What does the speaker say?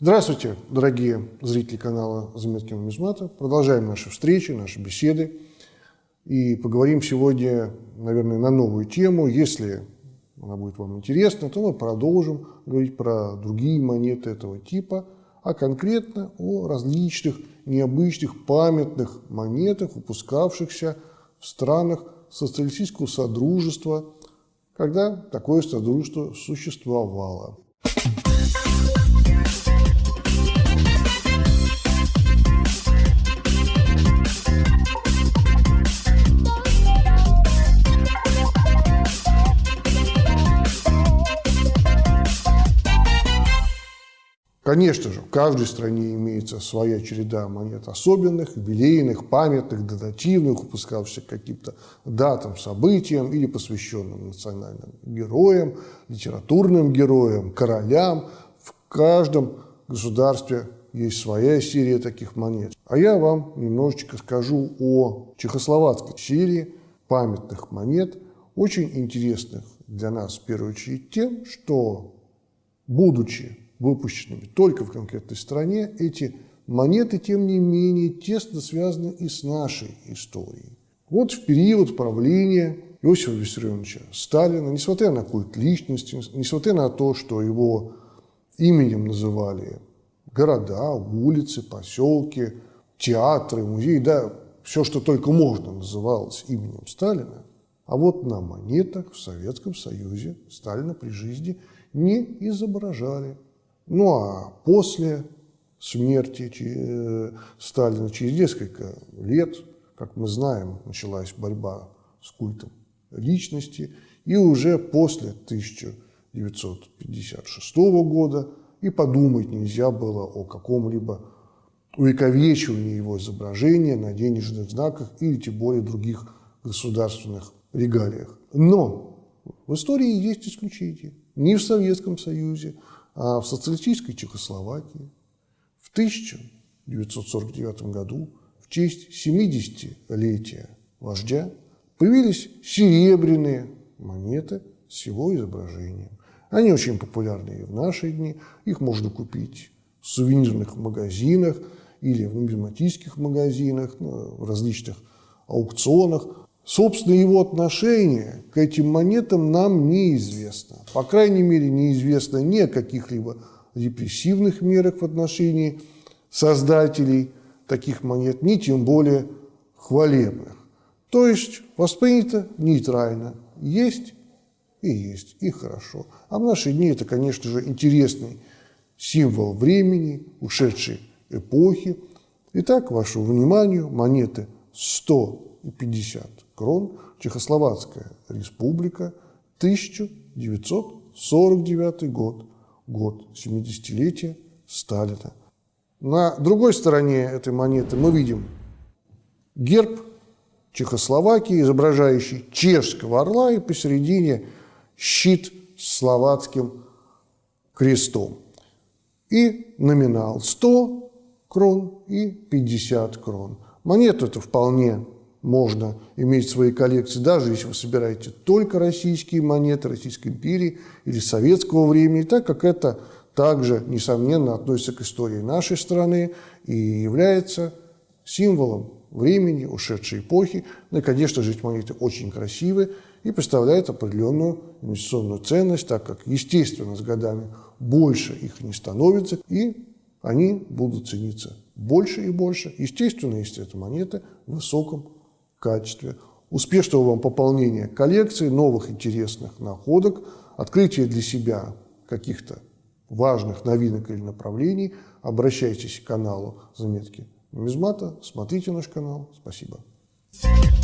Здравствуйте, дорогие зрители канала «Заметки нумизмата». Продолжаем наши встречи, наши беседы. И поговорим сегодня, наверное, на новую тему. Если она будет вам интересна, то мы продолжим говорить про другие монеты этого типа, а конкретно о различных необычных памятных монетах, выпускавшихся в странах социалистического содружества, когда такое содружество существовало. Конечно же, в каждой стране имеется своя череда монет особенных, юбилейных, памятных, датативных, выпускавшихся каким-то датам, событиям или посвященным национальным героям, литературным героям, королям. В каждом государстве есть своя серия таких монет. А я вам немножечко скажу о чехословацкой серии памятных монет, очень интересных для нас в первую очередь тем, что, будучи выпущенными только в конкретной стране, эти монеты, тем не менее, тесно связаны и с нашей историей. Вот в период правления Иосифа Виссарионовича Сталина, несмотря на культ личности, несмотря на то, что его именем называли города, улицы, поселки, театры, музеи, да, все, что только можно, называлось именем Сталина. А вот на монетах в Советском Союзе Сталина при жизни не изображали. Ну а после смерти э, Сталина, через несколько лет, как мы знаем, началась борьба с культом личности, и уже после 1956 года и подумать нельзя было о каком-либо увековечивании его изображения на денежных знаках или тем более других государственных регалиях. Но в истории есть исключения. Ни в Советском Союзе, а в социалистической Чехословакии в 1949 году в честь 70-летия вождя появились серебряные монеты с его изображением. Они очень популярны и в наши дни. Их можно купить в сувенирных магазинах или в нумизматических магазинах, ну, в различных аукционах. Собственно, его отношение к этим монетам нам неизвестно. По крайней мере, неизвестно ни о каких-либо репрессивных мерах в отношении создателей таких монет, ни тем более хвалебных. То есть воспринято нейтрально. Есть и есть, и хорошо. А в наши дни это, конечно же, интересный символ времени, ушедшей эпохи. Итак, вашему вниманию монеты 100 и 50 крон, Чехословацкая республика, 1949 год, год 70-летия Сталина. На другой стороне этой монеты мы видим герб Чехословакии, изображающий чешского орла, и посередине щит с словацким крестом. И номинал 100 крон и 50 крон. Монету это вполне можно иметь в своей коллекции, даже если вы собираете только российские монеты Российской империи или советского времени, так как это также, несомненно, относится к истории нашей страны и является символом времени, ушедшей эпохи. Ну и, конечно же, эти монеты очень красивые и представляют определенную инвестиционную ценность, так как, естественно, с годами больше их не становится, и они будут цениться больше и больше. Естественно, если это монеты в высоком качестве, успешного вам пополнения коллекции, новых интересных находок, открытия для себя каких-то важных новинок или направлений, обращайтесь к каналу «Заметки нумизмата», смотрите наш канал. Спасибо. Thank you.